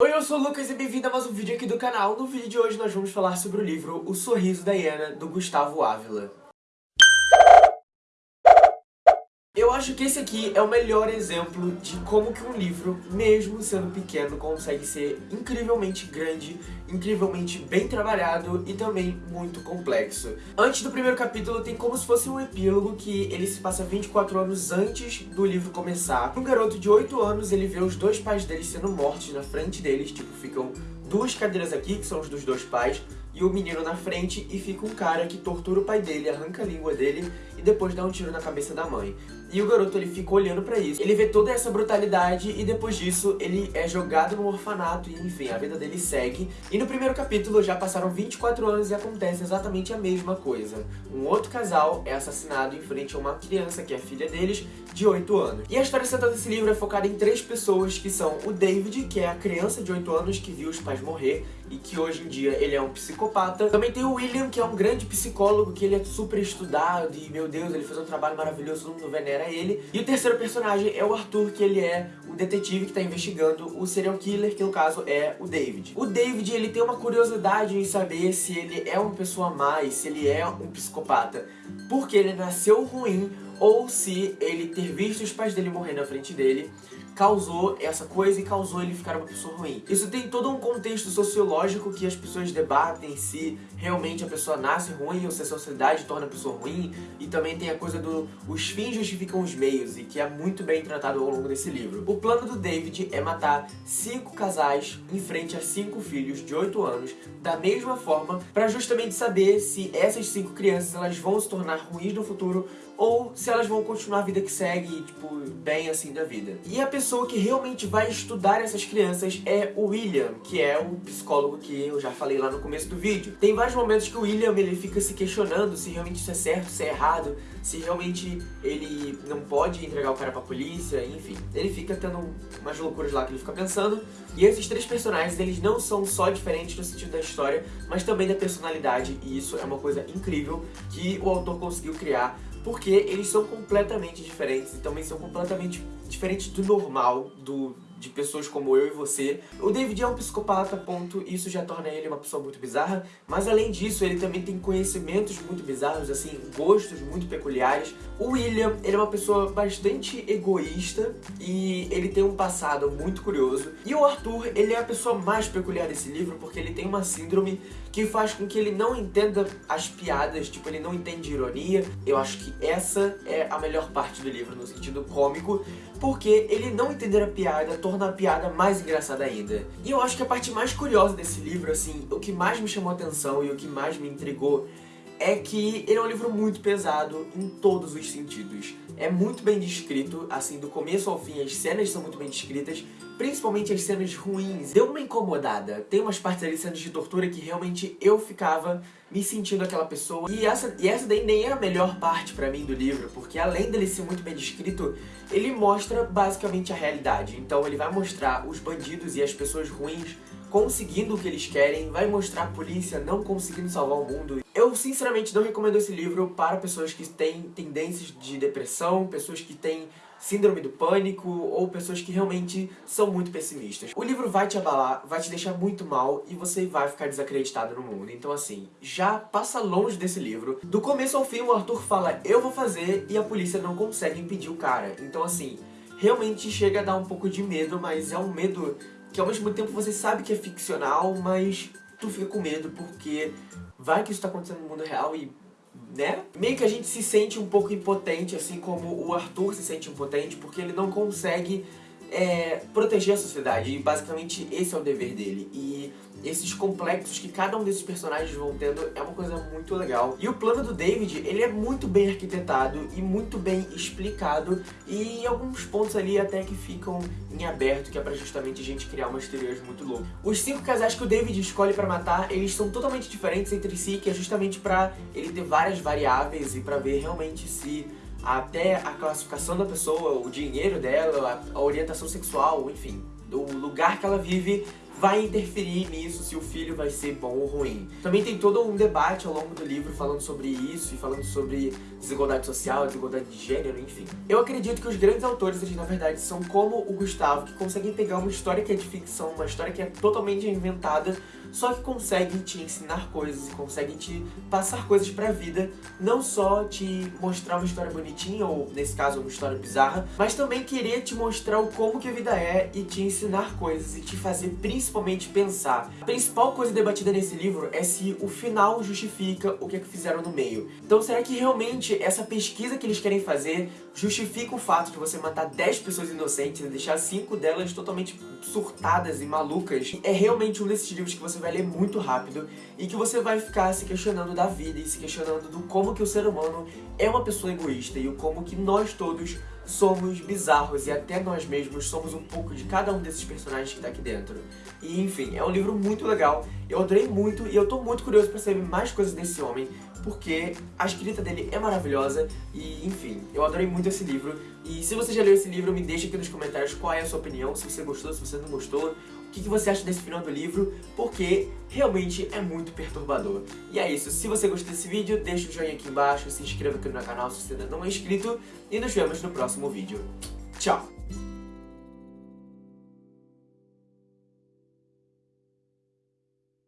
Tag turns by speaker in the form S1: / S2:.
S1: Oi, eu sou o Lucas e bem-vindo a mais um vídeo aqui do canal. No vídeo de hoje nós vamos falar sobre o livro O Sorriso da Hiena, do Gustavo Ávila. Eu acho que esse aqui é o melhor exemplo de como que um livro, mesmo sendo pequeno, consegue ser incrivelmente grande, incrivelmente bem trabalhado e também muito complexo. Antes do primeiro capítulo tem como se fosse um epílogo que ele se passa 24 anos antes do livro começar. Um garoto de 8 anos, ele vê os dois pais dele sendo mortos na frente deles, tipo, ficam duas cadeiras aqui, que são os dos dois pais, e o menino na frente, e fica um cara que tortura o pai dele, arranca a língua dele e depois dá um tiro na cabeça da mãe. E o garoto, ele fica olhando pra isso. Ele vê toda essa brutalidade e depois disso ele é jogado no orfanato e enfim, a vida dele segue. E no primeiro capítulo já passaram 24 anos e acontece exatamente a mesma coisa. Um outro casal é assassinado em frente a uma criança, que é filha deles, de 8 anos. E a história central desse livro é focada em três pessoas, que são o David, que é a criança de 8 anos que viu os pais morrer e que hoje em dia ele é um psicopata. Também tem o William, que é um grande psicólogo, que ele é super estudado e, meu Deus, ele faz um trabalho maravilhoso, todo mundo venera ele. E o terceiro personagem é o Arthur, que ele é o detetive que está investigando o serial killer, que no caso é o David. O David, ele tem uma curiosidade em saber se ele é uma pessoa má e se ele é um psicopata, porque ele nasceu ruim ou se ele ter visto os pais dele morrer na frente dele causou essa coisa e causou ele ficar uma pessoa ruim. Isso tem todo um contexto sociológico que as pessoas debatem se realmente a pessoa nasce ruim ou se a sociedade torna a pessoa ruim e também tem a coisa do os fins justificam os meios e que é muito bem tratado ao longo desse livro. O plano do David é matar cinco casais em frente a cinco filhos de 8 anos da mesma forma para justamente saber se essas cinco crianças elas vão se tornar ruins no futuro ou se elas vão continuar a vida que segue, tipo, bem assim da vida. E a pessoa que realmente vai estudar essas crianças é o William, que é o psicólogo que eu já falei lá no começo do vídeo. Tem vários momentos que o William, ele fica se questionando se realmente isso é certo, se é errado, se realmente ele não pode entregar o cara pra polícia, enfim. Ele fica tendo umas loucuras lá que ele fica pensando. E esses três personagens, eles não são só diferentes no sentido da história, mas também da personalidade, e isso é uma coisa incrível que o autor conseguiu criar porque eles são completamente diferentes e também são completamente diferentes do normal, do, de pessoas como eu e você. O David é um psicopata, ponto, isso já torna ele uma pessoa muito bizarra, mas além disso, ele também tem conhecimentos muito bizarros, assim, gostos muito peculiares. O William, ele é uma pessoa bastante egoísta e ele tem um passado muito curioso. E o Arthur, ele é a pessoa mais peculiar desse livro porque ele tem uma síndrome que faz com que ele não entenda as piadas, tipo, ele não entende ironia. Eu acho que essa é a melhor parte do livro, no sentido cômico, porque ele não entender a piada torna a piada mais engraçada ainda. E eu acho que a parte mais curiosa desse livro, assim, o que mais me chamou a atenção e o que mais me intrigou é que ele é um livro muito pesado em todos os sentidos. É muito bem descrito, assim, do começo ao fim, as cenas são muito bem descritas, principalmente as cenas ruins. Deu uma incomodada. Tem umas partes ali, cenas de tortura, que realmente eu ficava me sentindo aquela pessoa. E essa, e essa daí nem é a melhor parte pra mim do livro, porque além dele ser muito bem descrito, ele mostra basicamente a realidade. Então ele vai mostrar os bandidos e as pessoas ruins conseguindo o que eles querem, vai mostrar a polícia não conseguindo salvar o mundo. Eu sinceramente não recomendo esse livro para pessoas que têm tendências de depressão, pessoas que têm síndrome do pânico ou pessoas que realmente são muito pessimistas. O livro vai te abalar, vai te deixar muito mal e você vai ficar desacreditado no mundo. Então assim, já passa longe desse livro. Do começo ao fim o Arthur fala eu vou fazer e a polícia não consegue impedir o cara. Então assim, realmente chega a dar um pouco de medo, mas é um medo que ao mesmo tempo você sabe que é ficcional, mas tu fica com medo porque vai que isso tá acontecendo no mundo real e né? Meio que a gente se sente um pouco impotente, assim como o Arthur se sente impotente, porque ele não consegue é, proteger a sociedade, e basicamente esse é o dever dele. E esses complexos que cada um desses personagens vão tendo é uma coisa muito legal. E o plano do David, ele é muito bem arquitetado e muito bem explicado e alguns pontos ali até que ficam em aberto, que é pra justamente a gente criar umas teorias muito loucas. Os cinco casais que o David escolhe pra matar, eles são totalmente diferentes entre si, que é justamente pra ele ter várias variáveis e pra ver realmente se até a classificação da pessoa, o dinheiro dela, a orientação sexual, enfim, do lugar que ela vive vai interferir nisso se o filho vai ser bom ou ruim. Também tem todo um debate ao longo do livro falando sobre isso e falando sobre desigualdade social, desigualdade de gênero, enfim. Eu acredito que os grandes autores, na verdade são como o Gustavo, que conseguem pegar uma história que é de ficção, uma história que é totalmente inventada, só que conseguem te ensinar coisas conseguem te passar coisas pra vida, não só te mostrar uma história bonitinha, ou nesse caso uma história bizarra, mas também querer te mostrar o como que a vida é e te ensinar coisas e te fazer principalmente pensar. A principal coisa debatida nesse livro é se o final justifica o que é que fizeram no meio. Então será que realmente essa pesquisa que eles querem fazer justifica o fato de você matar 10 pessoas inocentes e deixar 5 delas totalmente surtadas e malucas? É realmente um desses livros que você vai ler muito rápido e que você vai ficar se questionando da vida e se questionando do como que o ser humano é uma pessoa egoísta e o como que nós todos somos bizarros e até nós mesmos somos um pouco de cada um desses personagens que tá aqui dentro. E enfim, é um livro muito legal, eu adorei muito e eu tô muito curioso pra saber mais coisas desse homem, porque a escrita dele é maravilhosa e enfim, eu adorei muito esse livro. E se você já leu esse livro, me deixa aqui nos comentários qual é a sua opinião, se você gostou, se você não gostou, o que, que você acha desse final do livro, porque realmente é muito perturbador. E é isso, se você gostou desse vídeo, deixa o joinha aqui embaixo, se inscreva aqui no meu canal se você ainda não é inscrito, e nos vemos no próximo vídeo.